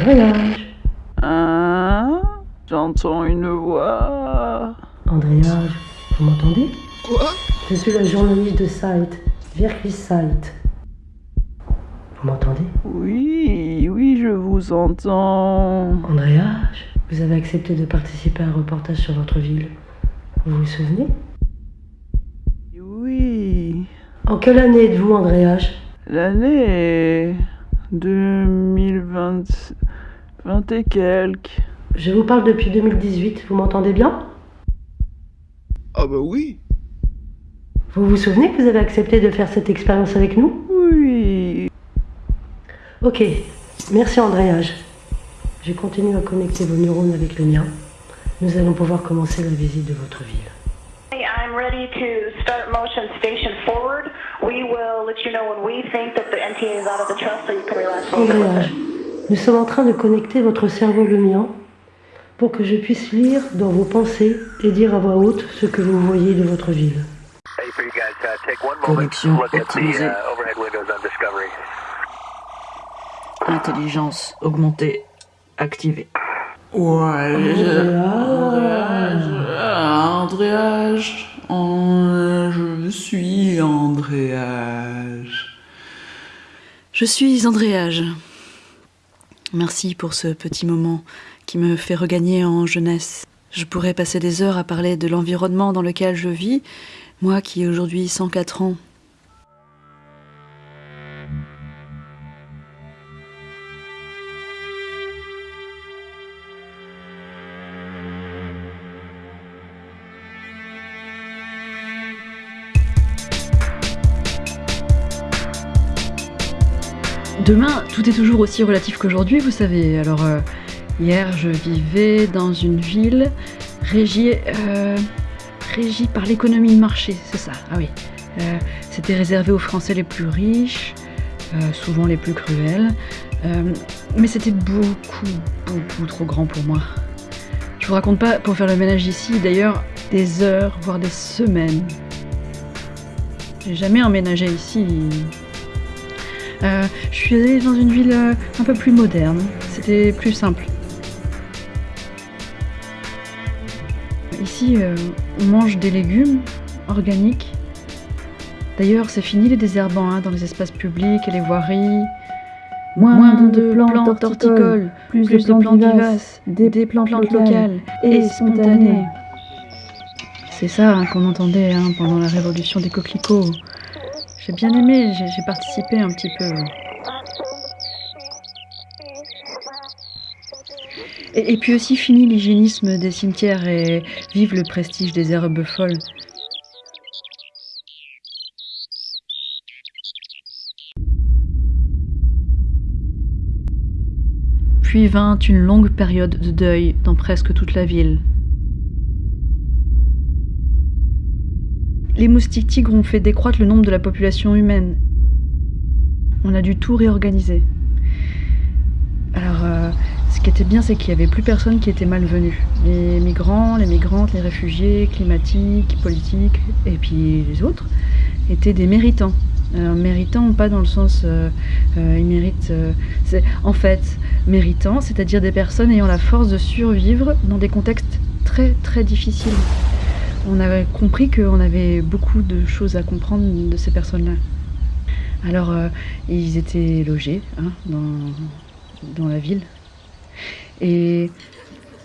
Andréage Hein? J'entends une voix. Andréage, vous m'entendez? Quoi? Je suis la journaliste de site, Virkis Site. Vous m'entendez? Oui, oui, je vous entends. Andréage, vous avez accepté de participer à un reportage sur votre ville. Vous vous souvenez? Oui, En quelle année êtes-vous, Andréage l'année est 2020 20 et quelques. Je vous parle depuis 2018, vous m'entendez bien? Ah bah oui. Vous vous souvenez que vous avez accepté de faire cette expérience avec nous? Oui, Ok, merci Andréage. Je continue à connecter vos neurones avec le mien. Nous allons pouvoir commencer la visite de votre ville. Hey, I'm ready to start motion station forward. We will let you know when we think that the NTA is out of the trust so you can relax. Nous sommes en train de connecter votre cerveau le mien pour que je puisse lire dans vos pensées et dire à voix haute ce que vous voyez de votre ville. Connexion optimisée. Intelligence augmentée activée. Ouais, Andréage. Andréage, Andréage, je suis Andréage. Je suis Andréage. Merci pour ce petit moment qui me fait regagner en jeunesse. Je pourrais passer des heures à parler de l'environnement dans lequel je vis, moi qui ai aujourd'hui 104 ans. Demain, tout est toujours aussi relatif qu'aujourd'hui, vous savez. Alors, euh, hier, je vivais dans une ville régie, euh, régie par l'économie de marché, c'est ça. Ah oui. Euh, C'était réservé aux Français les plus riches, souvent les plus cruels. Mais c'était beaucoup, beaucoup trop grand pour moi. Je vous raconte pas pour faire le ménage ici, d'ailleurs, des heures, voire des semaines. J'ai jamais emménagé ici. Euh, je suis allée dans une ville euh, un peu plus moderne. C'était plus simple. Ici, euh, on mange des légumes organiques. D'ailleurs, c'est fini les désherbants hein, dans les espaces publics et les voiries. Moins, de, plantes horticoles, plus, de plantes vivaces, des, plantes, locales et spontanées. C'est ça hein, qu'on entendait hein, pendant la révolution des coquelicots. J'ai bien aimé, j'ai participé un petit peu. Et, et puis aussi fini l'hygiénisme des cimetières et vive le prestige des herbes folles. Puis vint une longue période de deuil dans presque toute la ville. Les moustiques tigres ont fait décroître le nombre de la population humaine. On a dû tout réorganiser. Alors, euh, ce qui était bien, c'est qu'il n'y avait plus personne qui était malvenu. Les migrants, les migrantes, les réfugiés, climatiques, politiques, et puis les autres, étaient des méritants. Alors, méritants, pas dans le sens euh, euh, ils méritent. euh, en fait méritants, c'est-à-dire des personnes ayant la force de survivre dans des contextes très très difficiles. On avait compris qu'on avait beaucoup de choses à comprendre de ces personnes-là. Alors, euh, ils étaient logés hein, dans, dans la ville. Et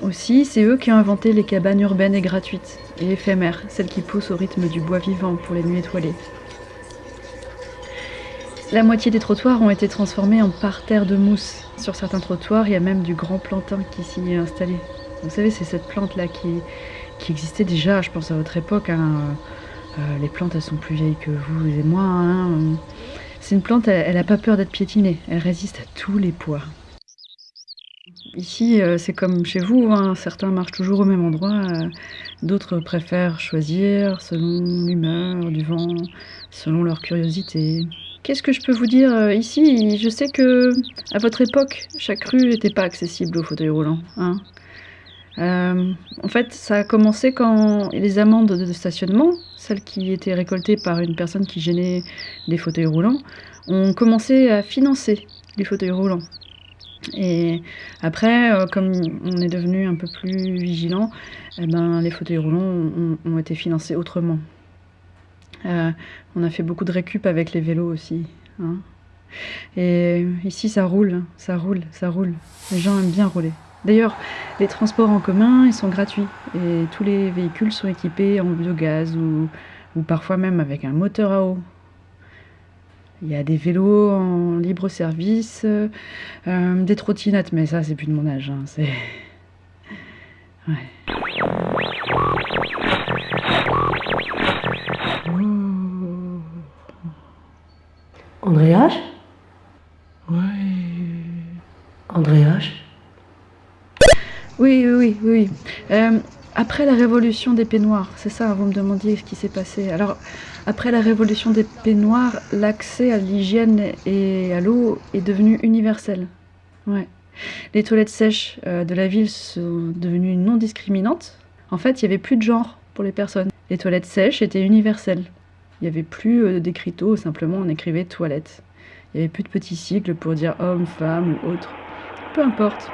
aussi, c'est eux qui ont inventé les cabanes urbaines et gratuites et éphémères, celles qui poussent au rythme du bois vivant pour les nuits étoilées. La moitié des trottoirs ont été transformés en parterres de mousse. Sur certains trottoirs, il y a même du grand plantain qui s'y est installé. Vous savez, c'est cette plante-là qui, qui existait déjà, je pense, à votre époque. hein. Euh, les plantes, elles sont plus vieilles que vous et moi. hein. C'est une plante, elle n'a pas peur d'être piétinée. Elle résiste à tous les poids. Ici, euh, c'est comme chez vous. hein. Certains marchent toujours au même endroit. euh, D'autres préfèrent choisir selon l'humeur, du vent, selon leur curiosité. Qu'est-ce que je peux vous dire euh, ici? Je sais que à votre époque, chaque rue n'était pas accessible aux fauteuils roulants. Euh, en fait, ça a commencé quand les amendes de stationnement, celles qui étaient récoltées par une personne qui gênait des fauteuils roulants, ont commencé à financer les fauteuils roulants. Et après, euh, comme on est devenu un peu plus vigilant, eh ben, les fauteuils roulants ont, été financés autrement. Euh, on a fait beaucoup de récup avec les vélos aussi. hein. Et ici, ça roule, ça roule, ça roule. Les gens aiment bien rouler. D'ailleurs, les transports en commun, ils sont gratuits. Et tous les véhicules sont équipés en biogaz ou, parfois même avec un moteur à eau. Il y a des vélos en libre service, euh, des trottinettes, mais ça, c'est plus de mon âge. hein, c'est... Oui. Euh, après la révolution des peignoirs, c'est ça, vous me demandiez ce qui s'est passé. Alors, après la révolution des peignoirs, l'accès à l'hygiène et à l'eau est devenu universel. Ouais. Les toilettes sèches euh, de la ville sont devenues non discriminantes. En fait, il n'y avait plus de genre pour les personnes. Les toilettes sèches étaient universelles. Il n'y avait plus euh, d'écriteaux, simplement on écrivait toilette. Il n'y avait plus de petits cycles pour dire homme, femme ou autre. Peu importe.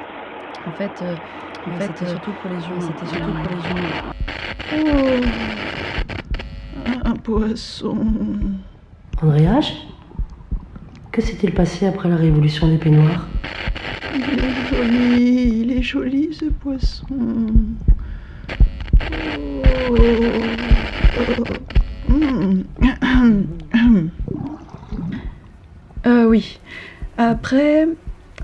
En fait, euh, en fait, c'était surtout pour les humains. C'était surtout pour les humains. Oh. Un poisson. Andréas Que s'est-il passé après la révolution des peignoirs? Il est joli, il est joli ce poisson. Oh. Oh. Mm. Euh, oui. Après,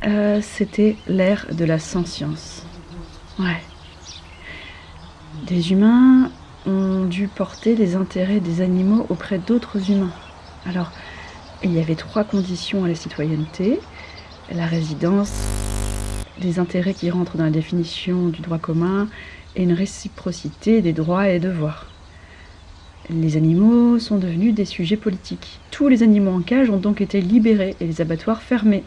euh, c'était l'ère de la science. Ouais. Des humains ont dû porter les intérêts des animaux auprès d'autres humains. Alors, il y avait trois conditions à la citoyenneté. La résidence, des intérêts qui rentrent dans la définition du droit commun et une réciprocité des droits et devoirs. Les animaux sont devenus des sujets politiques. Tous les animaux en cage ont donc été libérés et les abattoirs fermés.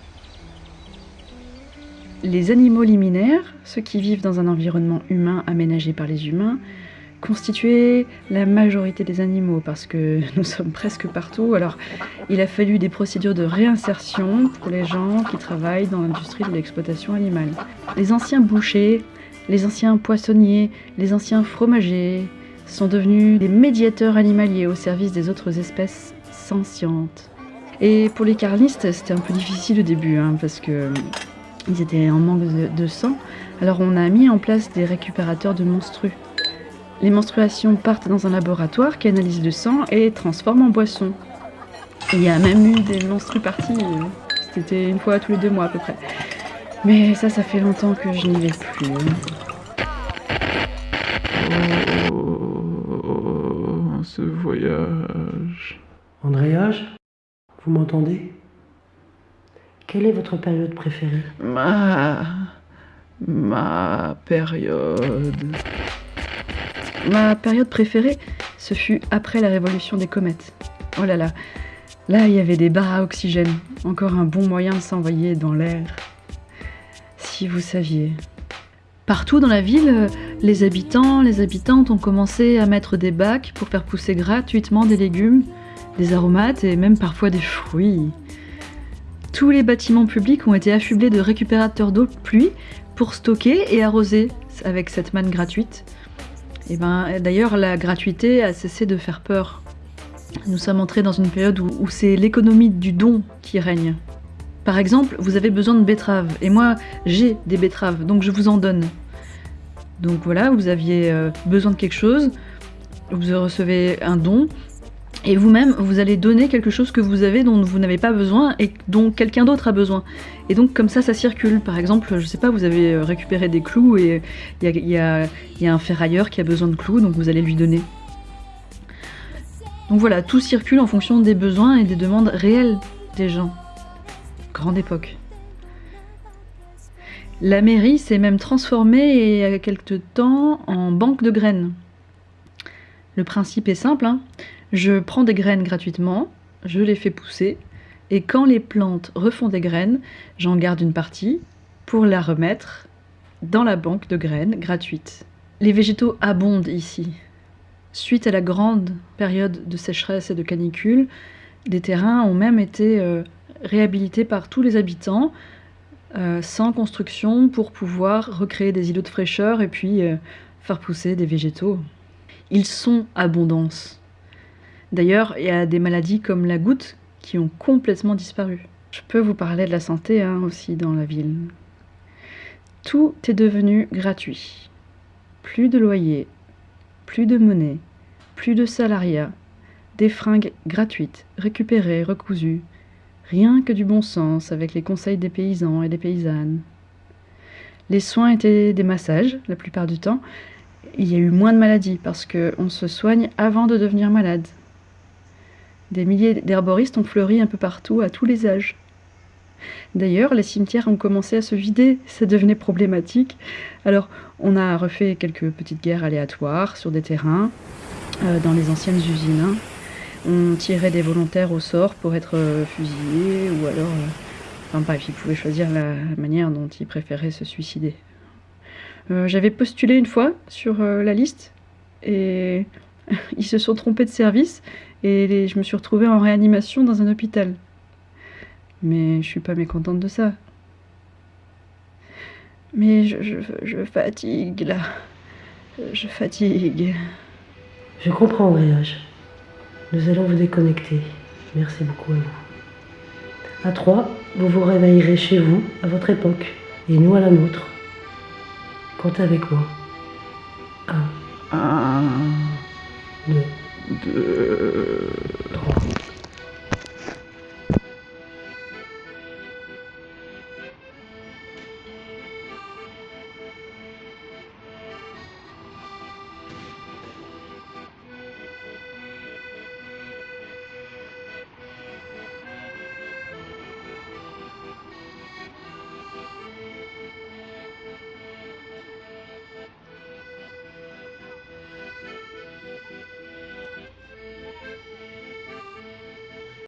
Les animaux liminaires, ceux qui vivent dans un environnement humain aménagé par les humains, constituaient la majorité des animaux parce que nous sommes presque partout. Alors, il a fallu des procédures de réinsertion pour les gens qui travaillent dans l'industrie de l'exploitation animale. Les anciens bouchers, les anciens poissonniers, les anciens fromagers sont devenus des médiateurs animaliers au service des autres espèces sentientes. Et pour les carlistes, c'était un peu difficile au début hein, parce que ils étaient en manque de, de sang. Alors on a mis en place des récupérateurs de menstrues. Les menstruations partent dans un laboratoire qui analyse le sang et les transforme en boisson. Il y a même eu des menstrues parties, euh, c'était une fois tous les deux mois à peu près. Mais ça, ça fait longtemps que je n'y vais plus. Oh, ce voyage. Andréas Vous m'entendez? Quelle est votre période préférée Ma. Ma période. Ma période préférée, ce fut après la révolution des comètes. Oh là là, là il y avait des barres à oxygène, encore un bon moyen de s'envoyer dans l'air. Si vous saviez. Partout dans la ville, les habitants, les habitantes ont commencé à mettre des bacs pour faire pousser gratuitement des légumes, des aromates et même parfois des fruits. Tous les bâtiments publics ont été affublés de récupérateurs d'eau de pluie pour stocker et arroser avec cette manne gratuite. Et ben, d'ailleurs, la gratuité a cessé de faire peur. Nous sommes entrés dans une période où, où c'est l'économie du don qui règne. Par exemple, vous avez besoin de betteraves, et moi j'ai des betteraves, donc je vous en donne. Donc voilà, vous aviez euh, besoin de quelque chose, vous recevez un don, et vous-même, vous allez donner quelque chose que vous avez dont vous n'avez pas besoin et dont quelqu'un d'autre a besoin. Et donc comme ça, ça circule. Par exemple, je sais pas, vous avez euh, récupéré des clous et il y y a- un ferrailleur qui a besoin de clous, donc vous allez lui donner. Donc voilà, tout circule en fonction des besoins et des demandes réelles des gens. Grande époque. La mairie s'est même transformée il y a quelque temps en banque de graines. Le principe est simple, hein. je prends des graines gratuitement, je les fais pousser, et quand les plantes refont des graines, j'en garde une partie pour la remettre dans la banque de graines gratuite. Les végétaux abondent ici. Suite à la grande période de sécheresse et de canicule, des terrains ont même été euh, réhabilités par tous les habitants euh, sans construction pour pouvoir recréer des îlots de fraîcheur et puis euh, faire pousser des végétaux. Ils sont abondance. D'ailleurs, il y a des maladies comme la goutte qui ont complètement disparu. Je peux vous parler de la santé hein, aussi dans la ville. Tout est devenu gratuit. Plus de loyer, plus de monnaie, plus de salariat, des fringues gratuites, récupérées, recousues. Rien que du bon sens avec les conseils des paysans et des paysannes. Les soins étaient des massages la plupart du temps. Il y a eu moins de maladies parce qu'on se soigne avant de devenir malade. Des milliers d'herboristes ont fleuri un peu partout à tous les âges. D'ailleurs, les cimetières ont commencé à se vider, ça devenait problématique. Alors, on a refait quelques petites guerres aléatoires sur des terrains, euh, dans les anciennes usines. hein. On tirait des volontaires au sort pour être euh, fusillés, ou alors... euh, enfin bref, ils pouvaient choisir la manière dont ils préféraient se suicider. Euh, J'avais postulé une fois sur euh, la liste, et ils se sont trompés de service, et je me suis retrouvée en réanimation dans un hôpital. Mais je suis pas mécontente de ça. Mais je, fatigue là. Je fatigue. Je comprends, Andréage. Nous allons vous déconnecter. Merci beaucoup à vous. À trois, vous vous réveillerez chez vous, à votre époque, et nous à la nôtre. Comptez avec moi. Un, Un, deux, deux, trois.